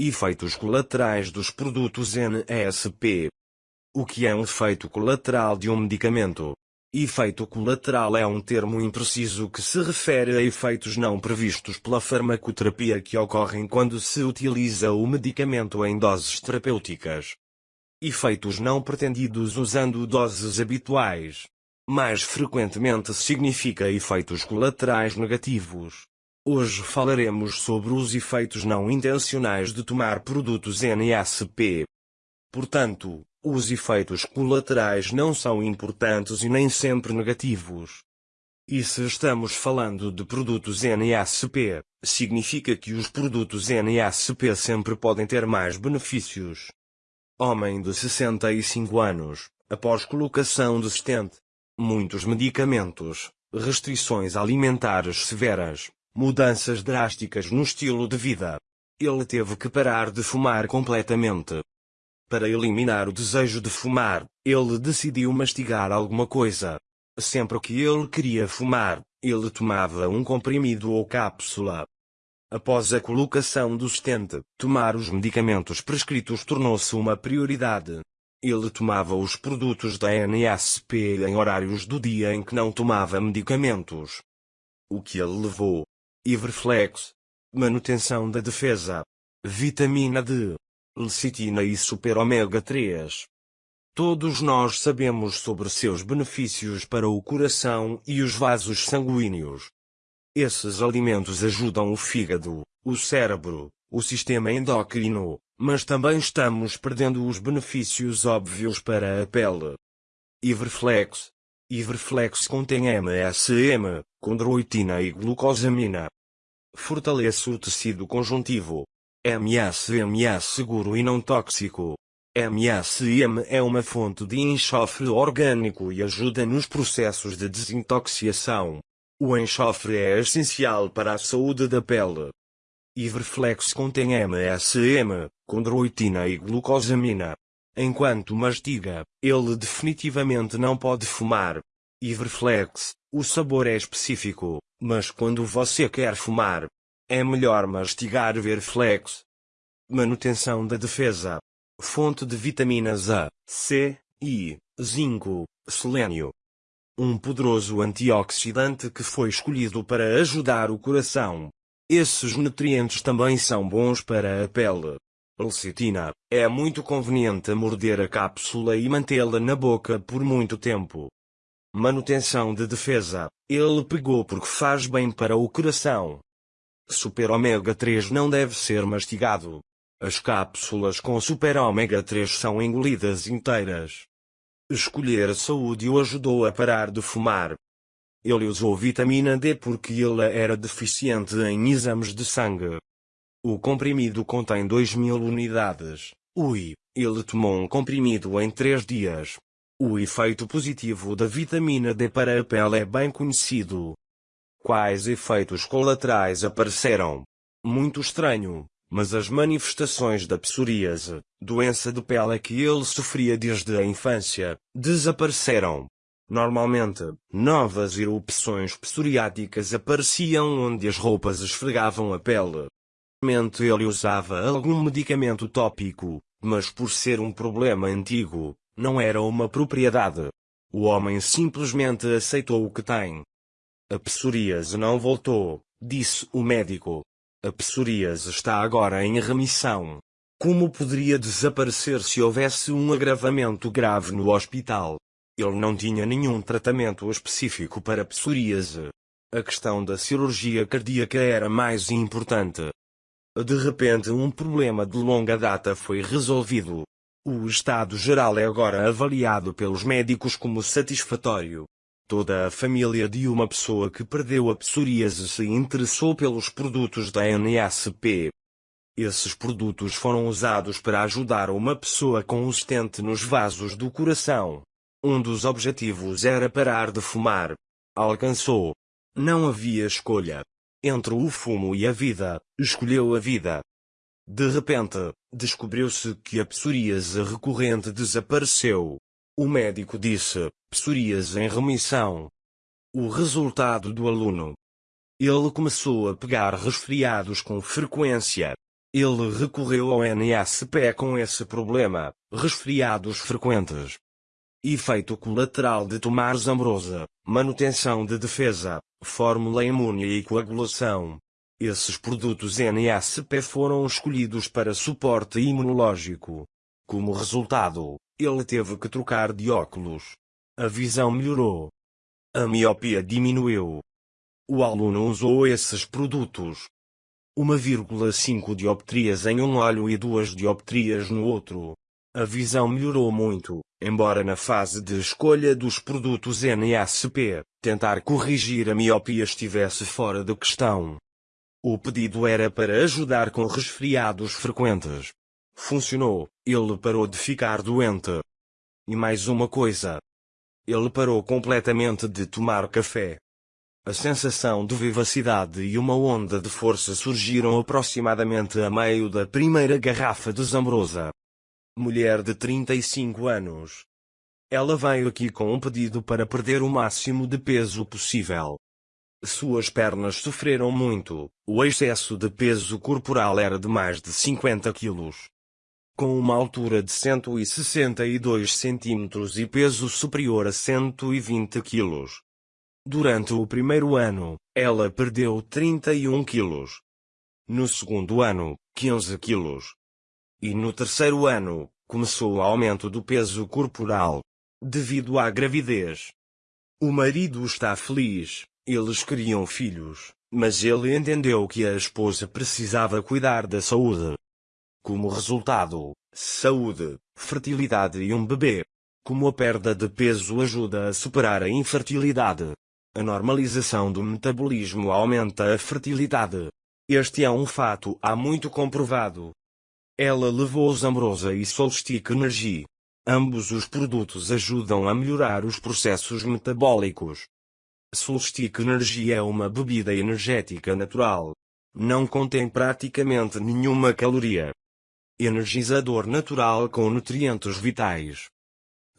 Efeitos colaterais dos produtos NSP. O que é um efeito colateral de um medicamento? Efeito colateral é um termo impreciso que se refere a efeitos não previstos pela farmacoterapia que ocorrem quando se utiliza o medicamento em doses terapêuticas. Efeitos não pretendidos usando doses habituais. Mais frequentemente significa efeitos colaterais negativos. Hoje falaremos sobre os efeitos não intencionais de tomar produtos NSP. Portanto, os efeitos colaterais não são importantes e nem sempre negativos. E se estamos falando de produtos NSP, significa que os produtos NSP sempre podem ter mais benefícios. Homem de 65 anos, após colocação de stent. Muitos medicamentos, restrições alimentares severas, mudanças drásticas no estilo de vida. Ele teve que parar de fumar completamente. Para eliminar o desejo de fumar, ele decidiu mastigar alguma coisa. Sempre que ele queria fumar, ele tomava um comprimido ou cápsula. Após a colocação do stent, tomar os medicamentos prescritos tornou-se uma prioridade. Ele tomava os produtos da NSP em horários do dia em que não tomava medicamentos. O que ele levou Iverflex. Manutenção da defesa. Vitamina D. Lecitina e super ômega 3. Todos nós sabemos sobre seus benefícios para o coração e os vasos sanguíneos. Esses alimentos ajudam o fígado, o cérebro, o sistema endócrino, mas também estamos perdendo os benefícios óbvios para a pele. Iverflex. Iverflex contém MSM, condroitina e glucosamina. Fortalece o tecido conjuntivo. MSM é seguro e não tóxico. MSM é uma fonte de enxofre orgânico e ajuda nos processos de desintoxicação. O enxofre é essencial para a saúde da pele. Iverflex contém MSM, condroitina e glucosamina. Enquanto mastiga, ele definitivamente não pode fumar. Iverflex, o sabor é específico, mas quando você quer fumar, é melhor mastigar Verflex. Manutenção da defesa. Fonte de vitaminas A, C, I, zinco, selênio. Um poderoso antioxidante que foi escolhido para ajudar o coração. Esses nutrientes também são bons para a pele. Lecitina. É muito conveniente morder a cápsula e mantê-la na boca por muito tempo. Manutenção de defesa. Ele pegou porque faz bem para o coração. Super ômega 3 não deve ser mastigado. As cápsulas com super ômega 3 são engolidas inteiras. Escolher a saúde o ajudou a parar de fumar. Ele usou vitamina D porque ele era deficiente em exames de sangue. O comprimido contém 2.000 unidades. Ui, ele tomou um comprimido em 3 dias. O efeito positivo da vitamina D para a pele é bem conhecido. Quais efeitos colaterais apareceram? Muito estranho, mas as manifestações da psoríase, doença de pele que ele sofria desde a infância, desapareceram. Normalmente, novas erupções psoriáticas apareciam onde as roupas esfregavam a pele. Ele usava algum medicamento tópico, mas por ser um problema antigo, não era uma propriedade. O homem simplesmente aceitou o que tem. A psoríase não voltou, disse o médico. A psoríase está agora em remissão. Como poderia desaparecer se houvesse um agravamento grave no hospital? Ele não tinha nenhum tratamento específico para psoríase. A questão da cirurgia cardíaca era mais importante. De repente um problema de longa data foi resolvido. O estado geral é agora avaliado pelos médicos como satisfatório. Toda a família de uma pessoa que perdeu a psoríase se interessou pelos produtos da NSP. Esses produtos foram usados para ajudar uma pessoa stent nos vasos do coração. Um dos objetivos era parar de fumar. Alcançou. Não havia escolha. Entre o fumo e a vida, escolheu a vida. De repente, descobriu-se que a psoríase recorrente desapareceu. O médico disse, psoríase em remissão. O resultado do aluno. Ele começou a pegar resfriados com frequência. Ele recorreu ao NSP com esse problema, resfriados frequentes. Efeito colateral de tomar zambrosa, manutenção de defesa, fórmula imune e coagulação. Esses produtos NSP foram escolhidos para suporte imunológico. Como resultado, ele teve que trocar de óculos. A visão melhorou. A miopia diminuiu. O aluno usou esses produtos. 1,5 dioptrias em um olho e 2 dioptrias no outro. A visão melhorou muito, embora na fase de escolha dos produtos NSP, tentar corrigir a miopia estivesse fora de questão. O pedido era para ajudar com resfriados frequentes. Funcionou, ele parou de ficar doente. E mais uma coisa. Ele parou completamente de tomar café. A sensação de vivacidade e uma onda de força surgiram aproximadamente a meio da primeira garrafa de Zambrosa. Mulher de 35 anos. Ela veio aqui com um pedido para perder o máximo de peso possível. Suas pernas sofreram muito, o excesso de peso corporal era de mais de 50 quilos. Com uma altura de 162 centímetros e peso superior a 120 quilos. Durante o primeiro ano, ela perdeu 31 quilos. No segundo ano, 15 quilos. E no terceiro ano, começou o aumento do peso corporal. Devido à gravidez. O marido está feliz, eles queriam filhos, mas ele entendeu que a esposa precisava cuidar da saúde. Como resultado, saúde, fertilidade e um bebê. Como a perda de peso ajuda a superar a infertilidade. A normalização do metabolismo aumenta a fertilidade. Este é um fato há muito comprovado. Ela levou Zambrosa e Solstick Energy. Ambos os produtos ajudam a melhorar os processos metabólicos. Solstick Energy é uma bebida energética natural. Não contém praticamente nenhuma caloria. Energizador natural com nutrientes vitais.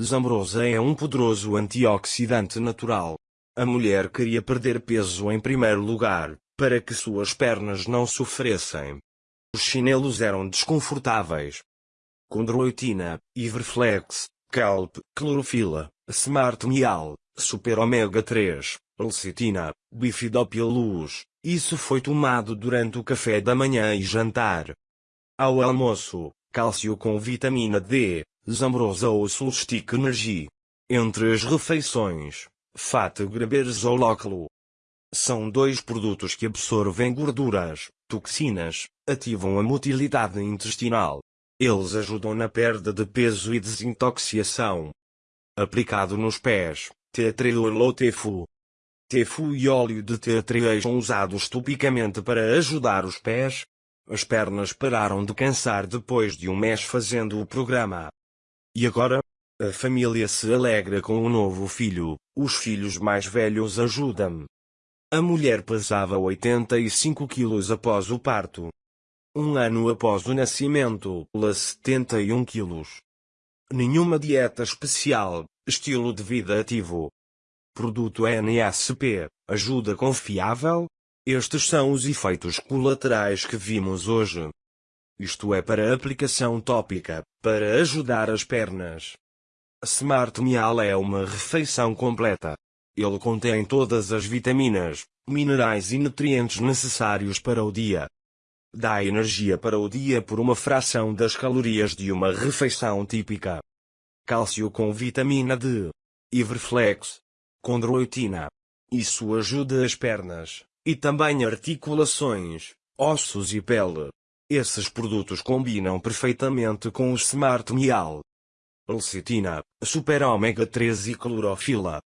Zambrosa é um poderoso antioxidante natural. A mulher queria perder peso em primeiro lugar, para que suas pernas não sofressem. Os chinelos eram desconfortáveis. Condroitina, Iverflex, Kelp, Clorofila, Smart Mial, Super Omega 3, Lecitina, Bifidopilus. Isso foi tomado durante o café da manhã e jantar. Ao almoço, cálcio com vitamina D, Zambrosa ou Solstick Energy. Entre as refeições, Fat Graberzolóculo. São dois produtos que absorvem gorduras, toxinas, ativam a motilidade intestinal. Eles ajudam na perda de peso e desintoxicação. Aplicado nos pés, teatriol ou tefu. Tefu e óleo de teatriol são usados topicamente para ajudar os pés. As pernas pararam de cansar depois de um mês fazendo o programa. E agora, a família se alegra com o novo filho, os filhos mais velhos ajudam. A mulher pesava 85 quilos após o parto. Um ano após o nascimento, ela 71 quilos. Nenhuma dieta especial, estilo de vida ativo. Produto NSP, ajuda confiável? Estes são os efeitos colaterais que vimos hoje. Isto é para aplicação tópica, para ajudar as pernas. Smart Meal é uma refeição completa. Ele contém todas as vitaminas, minerais e nutrientes necessários para o dia. Dá energia para o dia por uma fração das calorias de uma refeição típica. Cálcio com vitamina D. Iverflex. Condroitina. Isso ajuda as pernas, e também articulações, ossos e pele. Esses produtos combinam perfeitamente com o Smart Meal lecitina, super ômega 3 e clorofila.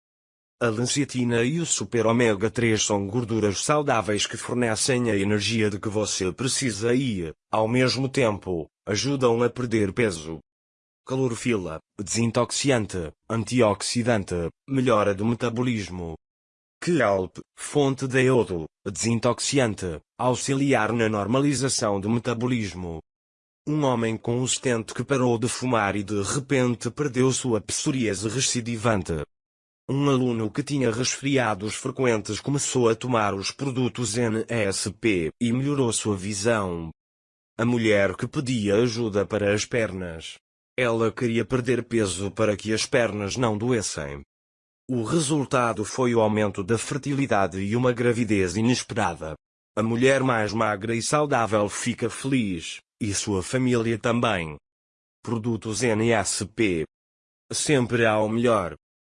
A lecitina e o super ômega 3 são gorduras saudáveis que fornecem a energia de que você precisa e, ao mesmo tempo, ajudam a perder peso. Clorofila, desintoxiante, antioxidante, melhora do metabolismo. Kelp, fonte de iodo, desintoxiante, auxiliar na normalização do metabolismo. Um homem com stent que parou de fumar e de repente perdeu sua psoríase recidivante. Um aluno que tinha resfriados frequentes começou a tomar os produtos NSP e melhorou sua visão. A mulher que pedia ajuda para as pernas. Ela queria perder peso para que as pernas não doessem. O resultado foi o aumento da fertilidade e uma gravidez inesperada. A mulher mais magra e saudável fica feliz, e sua família também. Produtos NSP. Sempre há o melhor.